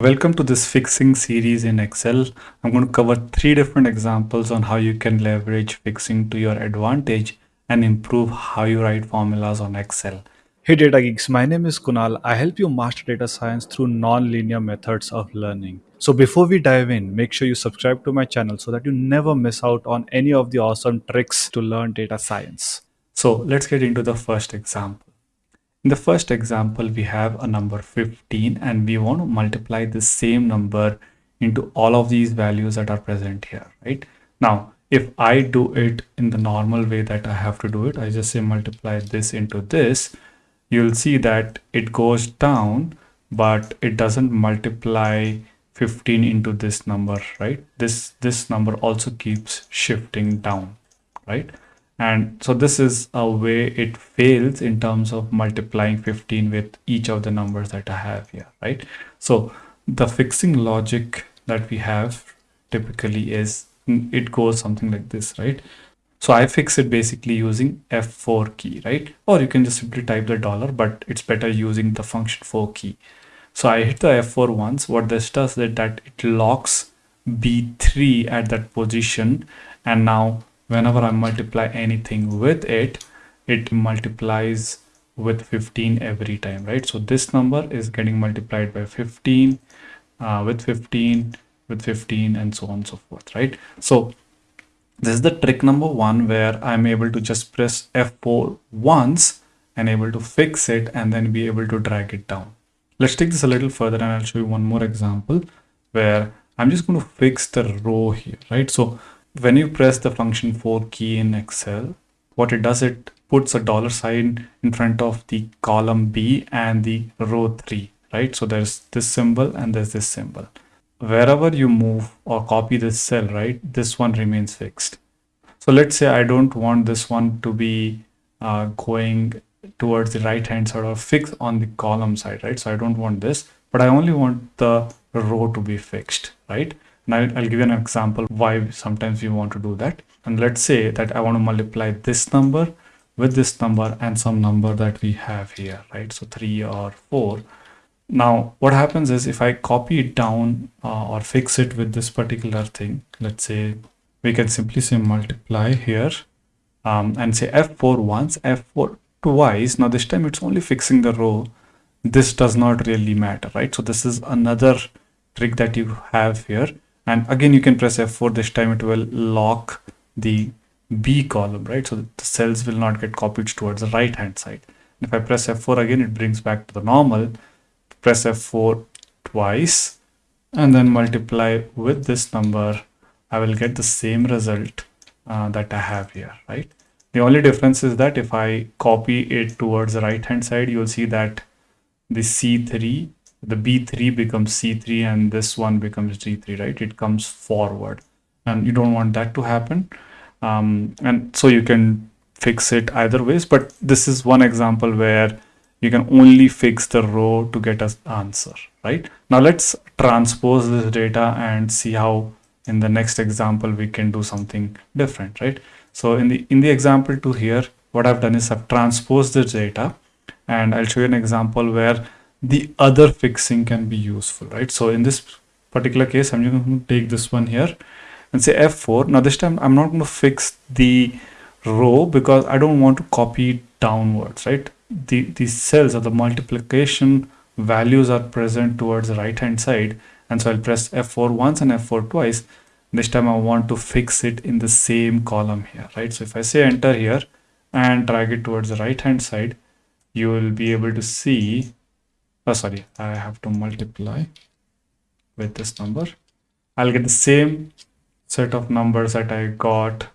Welcome to this fixing series in Excel. I'm going to cover three different examples on how you can leverage fixing to your advantage and improve how you write formulas on Excel. Hey Data Geeks, my name is Kunal. I help you master data science through non-linear methods of learning. So before we dive in, make sure you subscribe to my channel so that you never miss out on any of the awesome tricks to learn data science. So let's get into the first example. In the first example, we have a number 15 and we want to multiply the same number into all of these values that are present here, right? Now, if I do it in the normal way that I have to do it, I just say multiply this into this, you'll see that it goes down, but it doesn't multiply 15 into this number, right? This, this number also keeps shifting down, right? And so this is a way it fails in terms of multiplying 15 with each of the numbers that I have here right? So the fixing logic that we have typically is mm, it goes something like this right? So I fix it basically using F4 key right? Or you can just simply type the dollar but it's better using the function 4 key. So I hit the F4 once. What this does is that it locks B3 at that position and now whenever I multiply anything with it, it multiplies with 15 every time, right? So this number is getting multiplied by 15, uh, with 15, with 15, and so on and so forth, right? So this is the trick number one where I'm able to just press F4 once and able to fix it and then be able to drag it down. Let's take this a little further and I'll show you one more example where I'm just going to fix the row here, right? So when you press the function 4 key in Excel, what it does, it puts a dollar sign in front of the column B and the row 3, right? So there's this symbol and there's this symbol. Wherever you move or copy this cell, right, this one remains fixed. So let's say I don't want this one to be uh, going towards the right hand side or fixed on the column side, right? So I don't want this, but I only want the row to be fixed, right? Now I'll give you an example why sometimes we want to do that. And let's say that I want to multiply this number with this number and some number that we have here, right? So three or four. Now what happens is if I copy it down uh, or fix it with this particular thing, let's say we can simply say multiply here um, and say F4 once, F4 twice. Now this time it's only fixing the row. This does not really matter, right? So this is another trick that you have here and again you can press F4 this time it will lock the B column right? So the cells will not get copied towards the right hand side if I press F4 again it brings back to the normal. Press F4 twice and then multiply with this number I will get the same result uh, that I have here right? The only difference is that if I copy it towards the right hand side you'll see that the C3 the b3 becomes c3 and this one becomes G3, right? It comes forward. And you don't want that to happen. Um, and so you can fix it either ways but this is one example where you can only fix the row to get an answer right? Now let's transpose this data and see how in the next example we can do something different right? So in the in the example two here what i've done is i've transposed the data and i'll show you an example where the other fixing can be useful, right? So in this particular case, I'm going to take this one here and say F4. Now this time I'm not going to fix the row because I don't want to copy downwards, right? The, the cells or the multiplication values are present towards the right hand side. And so I'll press F4 once and F4 twice. This time I want to fix it in the same column here, right? So if I say enter here and drag it towards the right hand side, you will be able to see oh sorry. I have to multiply with this number. I'll get the same set of numbers that i got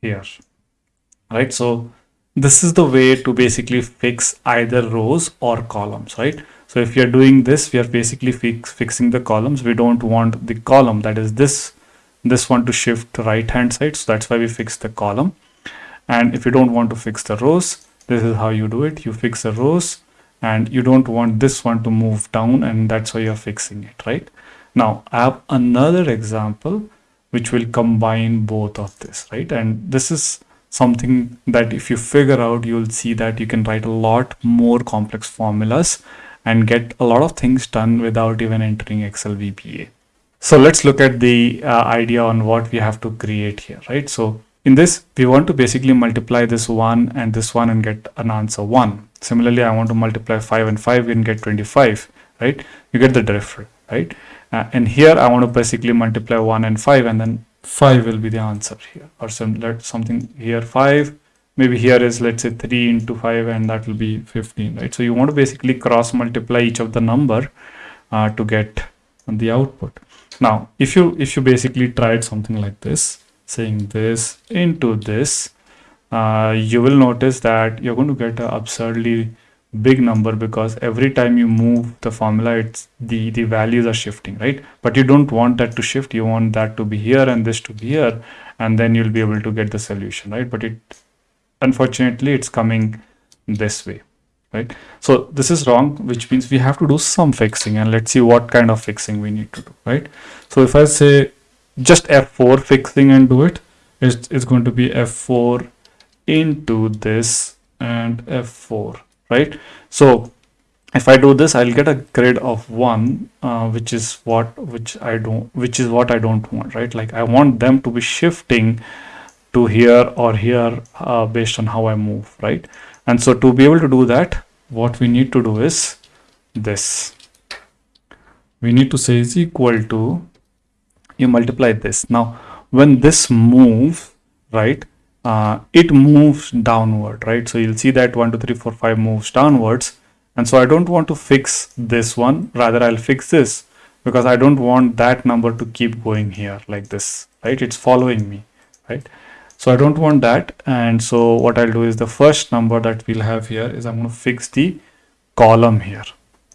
here. Right? So this is the way to basically fix either rows or columns right? So if you're doing this we are basically fix, fixing the columns. We don't want the column that is this this one to shift right hand side. So that's why we fix the column. And if you don't want to fix the rows this is how you do it. You fix the rows and you don't want this one to move down and that's why you're fixing it right now i have another example which will combine both of this right and this is something that if you figure out you'll see that you can write a lot more complex formulas and get a lot of things done without even entering Excel VBA. So let's look at the uh, idea on what we have to create here, right? So in this, we want to basically multiply this one and this one and get an answer one. Similarly, I want to multiply five and five and get 25, right? You get the drift, right? Uh, and here I want to basically multiply one and five and then five will be the answer here or some let something here five maybe here is let's say 3 into 5 and that will be 15 right so you want to basically cross multiply each of the number uh, to get the output now, if you if you basically tried something like this, saying this into this, uh, you will notice that you're going to get an absurdly big number because every time you move the formula, it's the the values are shifting, right? But you don't want that to shift. You want that to be here and this to be here, and then you'll be able to get the solution, right? But it unfortunately it's coming this way right so this is wrong which means we have to do some fixing and let's see what kind of fixing we need to do right so if i say just f4 fixing and do it it's, it's going to be f4 into this and f4 right? So if i do this i'll get a grade of one uh, which is what which i don't which is what i don't want right? Like i want them to be shifting to here or here uh, based on how i move right? And so to be able to do that what we need to do is this. We need to say is equal to you multiply this now when this moves right uh, it moves downward right so you'll see that 1 2 3 4 5 moves downwards and so I don't want to fix this one rather I'll fix this because I don't want that number to keep going here like this right it's following me right so I don't want that. And so what I'll do is the first number that we'll have here is I'm going to fix the column here.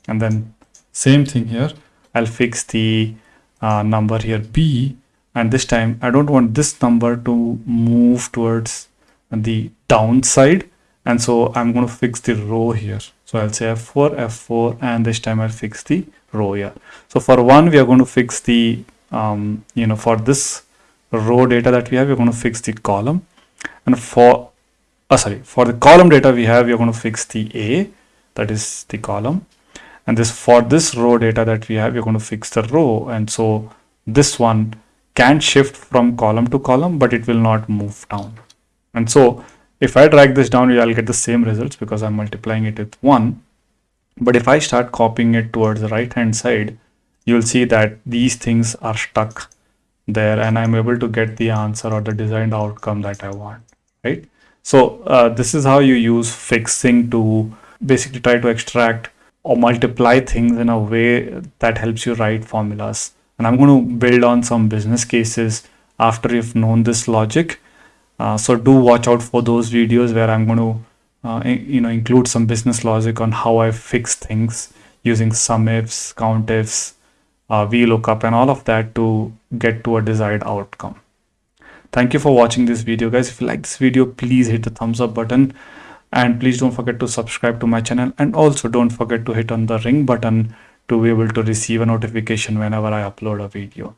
And then same thing here. I'll fix the uh, number here B. And this time I don't want this number to move towards the downside. And so I'm going to fix the row here. So I'll say F4, F4, and this time I'll fix the row here. So for one, we are going to fix the, um, you know, for this row data that we have, we're going to fix the column. And for, oh, sorry, for the column data we have, we're going to fix the A, that is the column. And this for this row data that we have, we're going to fix the row. And so this one can shift from column to column, but it will not move down. And so if I drag this down, I'll get the same results because I'm multiplying it with one. But if I start copying it towards the right hand side, you'll see that these things are stuck there and I'm able to get the answer or the designed outcome that I want, right? So uh, this is how you use fixing to basically try to extract or multiply things in a way that helps you write formulas. And I'm going to build on some business cases after you've known this logic. Uh, so do watch out for those videos where I'm going to uh, you know include some business logic on how I fix things using sum ifs, count ifs, uh, VLOOKUP and all of that to get to a desired outcome. Thank you for watching this video guys. If you like this video, please hit the thumbs up button and please don't forget to subscribe to my channel and also don't forget to hit on the ring button to be able to receive a notification whenever I upload a video.